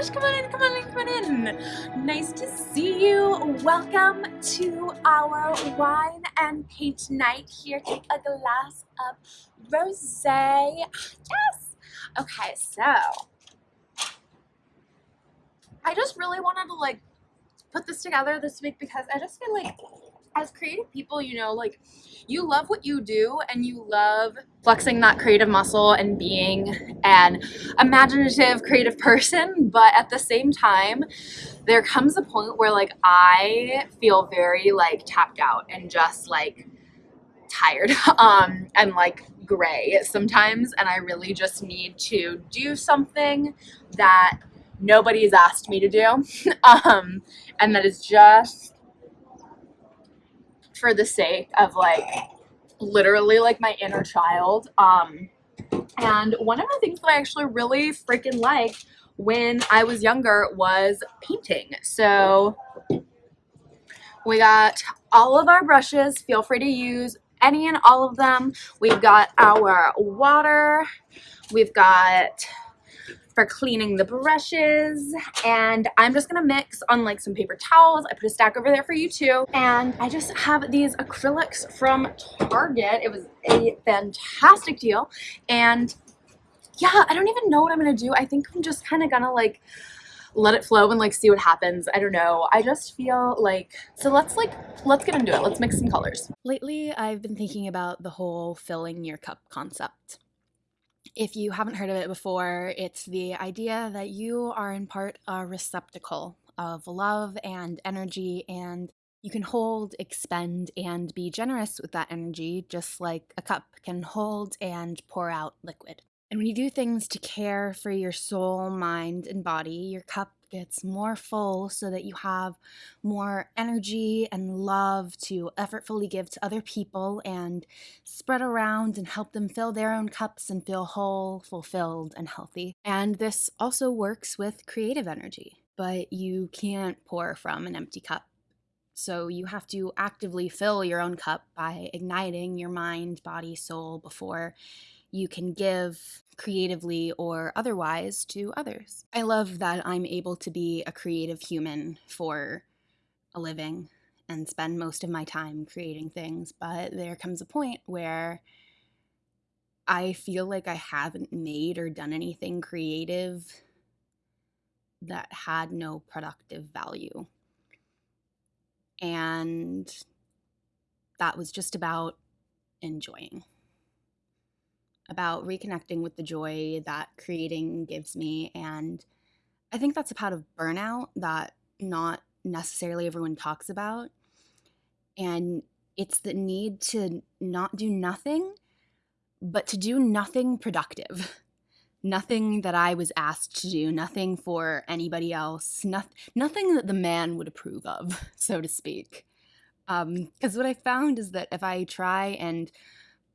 gosh, come on in, come on in, come on in. Nice to see you. Welcome to our wine and paint night. Here, take a glass of rosé. Yes. Okay, so I just really wanted to like put this together this week because I just feel like as creative people, you know, like you love what you do and you love flexing that creative muscle and being an imaginative creative person, but at the same time, there comes a point where like I feel very like tapped out and just like tired um and like gray sometimes and I really just need to do something that nobody's asked me to do um and that is just for the sake of like literally like my inner child. Um, and one of the things that I actually really freaking liked when I was younger was painting. So we got all of our brushes. Feel free to use any and all of them. We've got our water. We've got for cleaning the brushes and I'm just gonna mix on like some paper towels. I put a stack over there for you too. And I just have these acrylics from Target. It was a fantastic deal. And yeah, I don't even know what I'm gonna do. I think I'm just kind of gonna like let it flow and like see what happens. I don't know. I just feel like so let's like let's get into it. Let's mix some colors. Lately, I've been thinking about the whole filling your cup concept. If you haven't heard of it before, it's the idea that you are in part a receptacle of love and energy, and you can hold, expend, and be generous with that energy, just like a cup can hold and pour out liquid. And when you do things to care for your soul, mind, and body, your cup gets more full so that you have more energy and love to effortfully give to other people and spread around and help them fill their own cups and feel whole, fulfilled, and healthy. And this also works with creative energy, but you can't pour from an empty cup. So you have to actively fill your own cup by igniting your mind, body, soul before you can give creatively or otherwise to others. I love that I'm able to be a creative human for a living and spend most of my time creating things, but there comes a point where I feel like I haven't made or done anything creative that had no productive value. And that was just about enjoying about reconnecting with the joy that creating gives me. And I think that's a part of burnout that not necessarily everyone talks about. And it's the need to not do nothing, but to do nothing productive. Nothing that I was asked to do, nothing for anybody else, no- nothing that the man would approve of, so to speak. Because um, what I found is that if I try and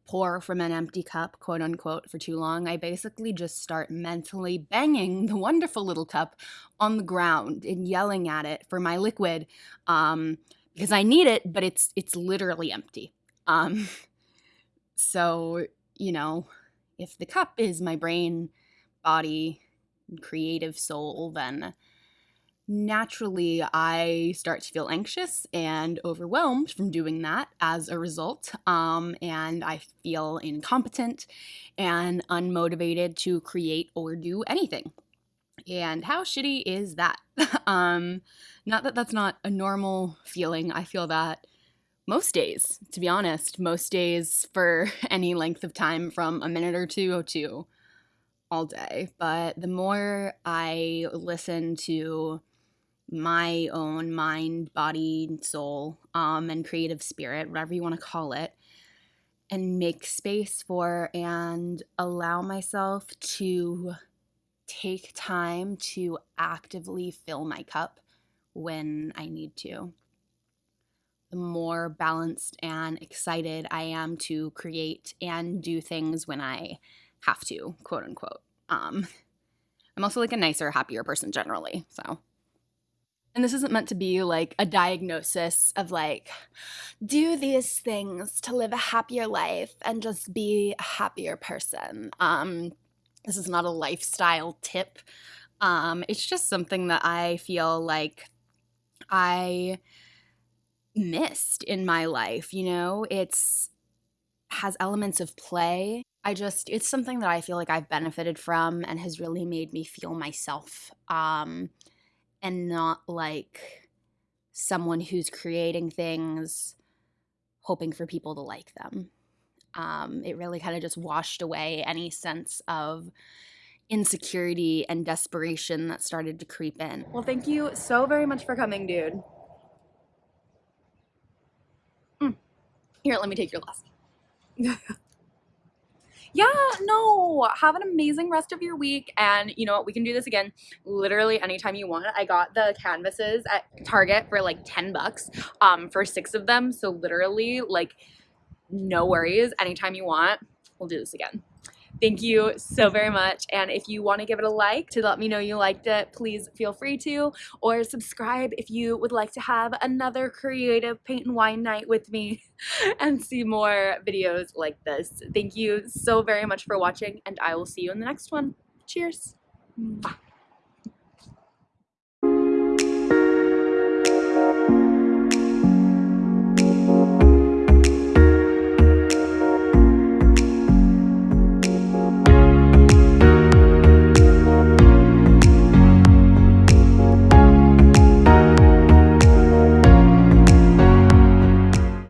pour from an empty cup, quote unquote, for too long, I basically just start mentally banging the wonderful little cup on the ground and yelling at it for my liquid um, because I need it, but it's it's literally empty. Um, so you know, if the cup is my brain, body, creative soul, then naturally I start to feel anxious and overwhelmed from doing that as a result. Um, and I feel incompetent and unmotivated to create or do anything. And how shitty is that? um, not that that's not a normal feeling. I feel that most days, to be honest, most days for any length of time from a minute or two to all day. But the more I listen to my own mind, body, soul, um, and creative spirit, whatever you want to call it, and make space for and allow myself to take time to actively fill my cup when I need to. The more balanced and excited I am to create and do things when I have to, quote unquote. Um, I'm also like a nicer, happier person generally. So and this isn't meant to be like a diagnosis of like, do these things to live a happier life and just be a happier person. Um, this is not a lifestyle tip. Um, it's just something that I feel like I missed in my life, you know? It's has elements of play. I just it's something that I feel like I've benefited from and has really made me feel myself um and not like someone who's creating things hoping for people to like them. Um, it really kind of just washed away any sense of insecurity and desperation that started to creep in. Well, thank you so very much for coming, dude. Mm. Here, let me take your glass. yeah, no, have an amazing rest of your week. And you know what? We can do this again literally anytime you want. I got the canvases at Target for like 10 bucks um, for six of them. So literally, like, no worries. Anytime you want, we'll do this again. Thank you so very much. And if you want to give it a like to let me know you liked it, please feel free to. Or subscribe if you would like to have another creative paint and wine night with me and see more videos like this. Thank you so very much for watching, and I will see you in the next one. Cheers. Bye.